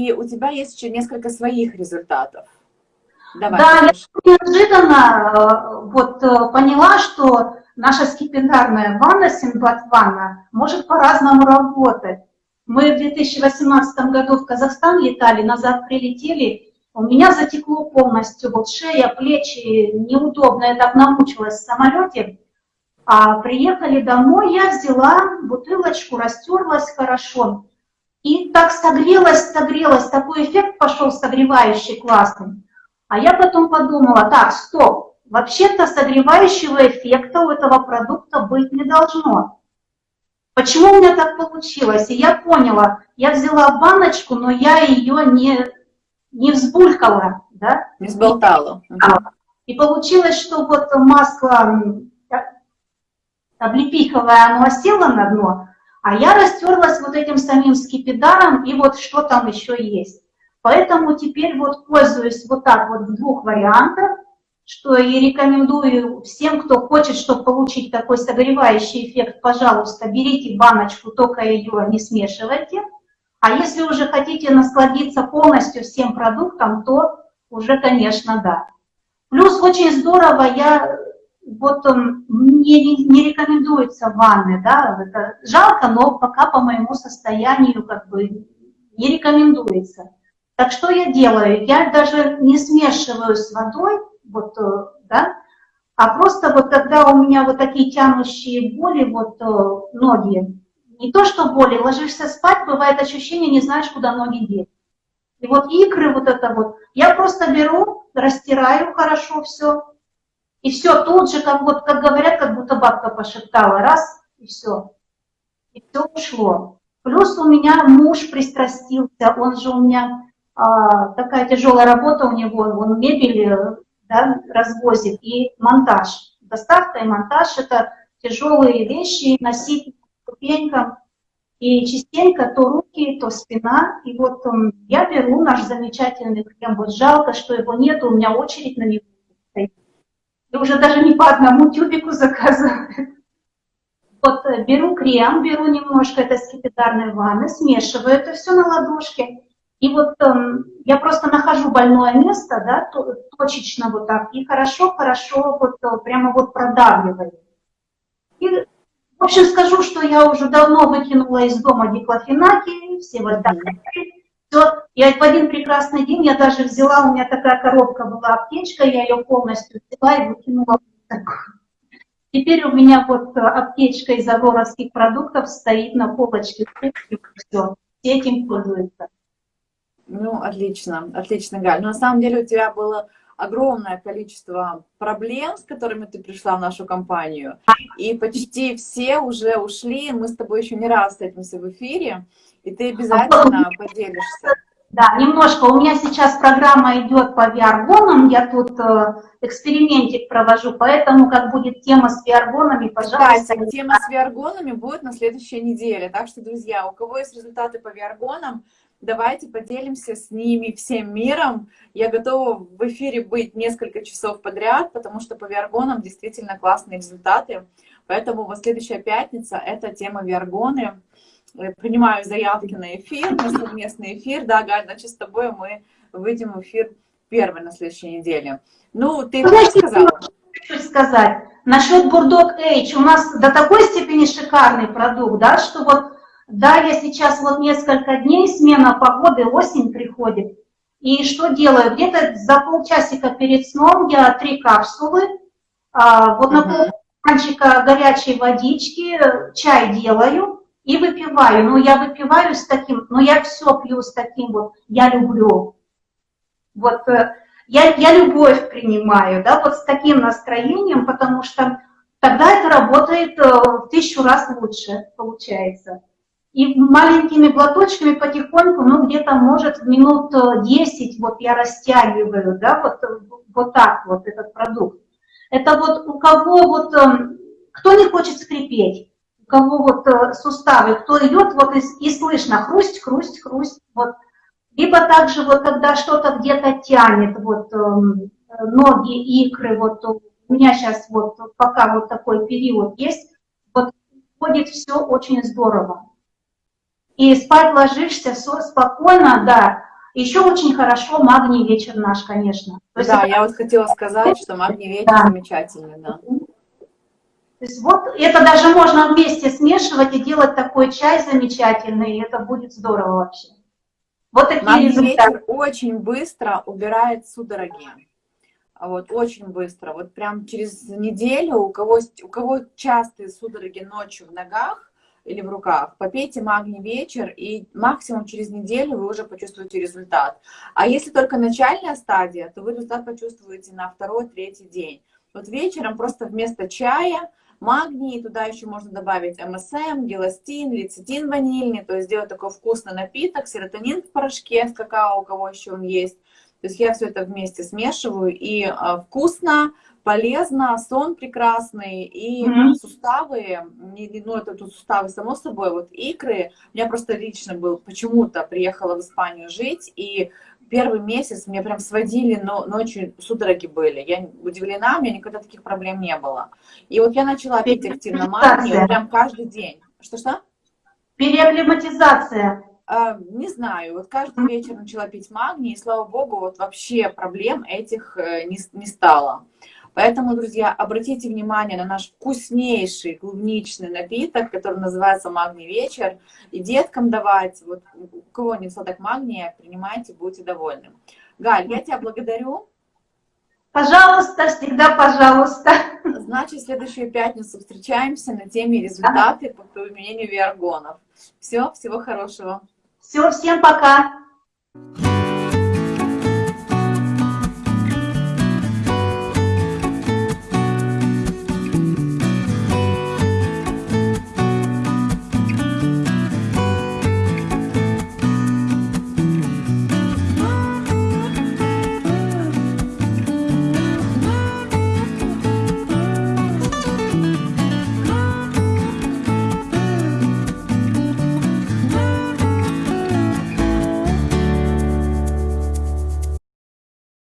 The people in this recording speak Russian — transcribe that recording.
и у тебя есть еще несколько своих результатов. Давай, да, я неожиданно э, вот э, поняла, что наша скипидарная ванна, синбат ванна, может по-разному работать. Мы в 2018 году в Казахстан летали, назад прилетели, у меня затекло полностью, вот шея, плечи, неудобно, я так намучилась в самолете. А приехали домой, я взяла бутылочку, растерлась хорошо. И так согрелась, согрелась, такой эффект пошел согревающий, классный. А я потом подумала, так, стоп, вообще-то согревающего эффекта у этого продукта быть не должно. Почему у меня так получилось? И я поняла, я взяла баночку, но я ее не, не взбулькала, да? Не сболтала. И получилось, что вот масло облепиховое, оно осело на дно, а я растерлась вот этим самим скипидаром, и вот что там еще есть. Поэтому теперь вот пользуюсь вот так вот в двух вариантах, что и рекомендую всем, кто хочет, чтобы получить такой согревающий эффект, пожалуйста, берите баночку, только ее не смешивайте. А если уже хотите насладиться полностью всем продуктом, то уже, конечно, да. Плюс очень здорово, я вот мне не, не рекомендуется ванны, да, это жалко, но пока по моему состоянию как бы не рекомендуется. Так что я делаю? Я даже не смешиваю с водой, вот, э, да, а просто вот когда у меня вот такие тянущие боли, вот э, ноги, не то что боли, ложишься спать, бывает ощущение, не знаешь, куда ноги деть. И вот икры, вот это вот, я просто беру, растираю хорошо все, и все тут же, как вот, как говорят, как будто бабка пошептала, раз, и все. И все ушло. Плюс у меня муж пристрастился, он же у меня, а, такая тяжелая работа у него, он мебель да, развозит и монтаж. Доставка и монтаж – это тяжелые вещи, носить ступенькам. И частенько то руки, то спина. И вот um, я беру наш замечательный крем. Вот жалко, что его нет, у меня очередь на него стоит. И уже даже не по одному тюбику заказываю. Вот э, беру крем, беру немножко этой скипидарной ванны, смешиваю это все на ладошке. И вот э, я просто нахожу больное место, да, точечно вот так, и хорошо-хорошо вот э, прямо вот продавливаю. И, в общем, скажу, что я уже давно выкинула из дома диклофенаки, все вот так. Все, и в один прекрасный день я даже взяла, у меня такая коробка была, аптечка, я ее полностью взяла и выкинула. Теперь у меня вот э, аптечка из агоровских продуктов стоит на полочке. Все, все этим пользуются. Ну, отлично, отлично, Галь. Но на самом деле у тебя было огромное количество проблем, с которыми ты пришла в нашу компанию, и почти все уже ушли, мы с тобой еще не раз встретимся в эфире, и ты обязательно поделишься. Да, немножко. У меня сейчас программа идет по VR-гонам, я тут э, экспериментик провожу, поэтому как будет тема с VR-гонами, пожалуйста. Кстати, тема с VR-гонами будет на следующей неделе, так что, друзья, у кого есть результаты по VR-гонам, Давайте поделимся с ними всем миром. Я готова в эфире быть несколько часов подряд, потому что по виаргонам действительно классные результаты. Поэтому вот следующая пятница — это тема виаргоны. Принимаю заявки на эфир, на совместный эфир. Да, Галь, значит, с тобой мы выйдем в эфир первый на следующей неделе. Ну, ты что сказала? Хочу сказать. Насчет Бурдок Эйч. У нас до такой степени шикарный продукт, да, что вот да, я сейчас вот несколько дней, смена погоды, осень приходит. И что делаю? Где-то за полчасика перед сном я три капсулы, а, вот на полчика горячей водички, чай делаю и выпиваю. Ну, я выпиваю с таким, но я все пью с таким вот, я люблю. Вот э, я, я любовь принимаю, да, вот с таким настроением, потому что тогда это работает э, в тысячу раз лучше, получается. И маленькими глоточками потихоньку, ну где-то может минут 10 э, вот я растягиваю, да, вот, вот так вот этот продукт. Это вот у кого вот, эм, кто не хочет скрипеть, у кого вот э, суставы, кто идет, вот и, и слышно хрусть, хрусть, хрусть, вот. Либо также вот когда что-то где-то тянет, вот эм, ноги, икры, вот у меня сейчас вот пока вот такой период есть, вот ходит все очень здорово и спать ложишься все спокойно, да, Еще очень хорошо магний вечер наш, конечно. То да, это... я вот хотела сказать, что магний вечер да. замечательный, да. То есть вот это даже можно вместе смешивать и делать такой чай замечательный, и это будет здорово вообще. Вот такие магний результаты. вечер очень быстро убирает судороги. Вот, очень быстро. Вот прям через неделю, у кого, у кого частые судороги ночью в ногах, или в руках, попейте магний вечер, и максимум через неделю вы уже почувствуете результат. А если только начальная стадия, то вы результат почувствуете на второй, третий день. Вот вечером просто вместо чая магний, туда еще можно добавить МСМ, геластин, лецитин ванильный, то есть сделать такой вкусный напиток, серотонин в порошке с какао, у кого еще он есть. То есть я все это вместе смешиваю, и э, вкусно, полезно, сон прекрасный, и mm -hmm. суставы, ну это тут суставы само собой, вот икры, у меня просто лично был, почему-то приехала в Испанию жить, и первый месяц мне прям сводили, но ночью судороги были. Я удивлена, у меня никогда таких проблем не было. И вот я начала пить активно магний, прям каждый день. Что-что? Переакклиматизация. А, не знаю, вот каждый вечер начала пить магний, и слава богу, вот вообще проблем этих э, не, не стало. Поэтому, друзья, обратите внимание на наш вкуснейший клубничный напиток, который называется «Магний вечер». И деткам давать, вот у кого не недостаток магния, принимайте, будьте довольны. Галь, я тебя благодарю. Пожалуйста, всегда пожалуйста. Значит, в следующую пятницу встречаемся на теме результаты по применению виаргонов. Все, всего хорошего. Все, всем пока.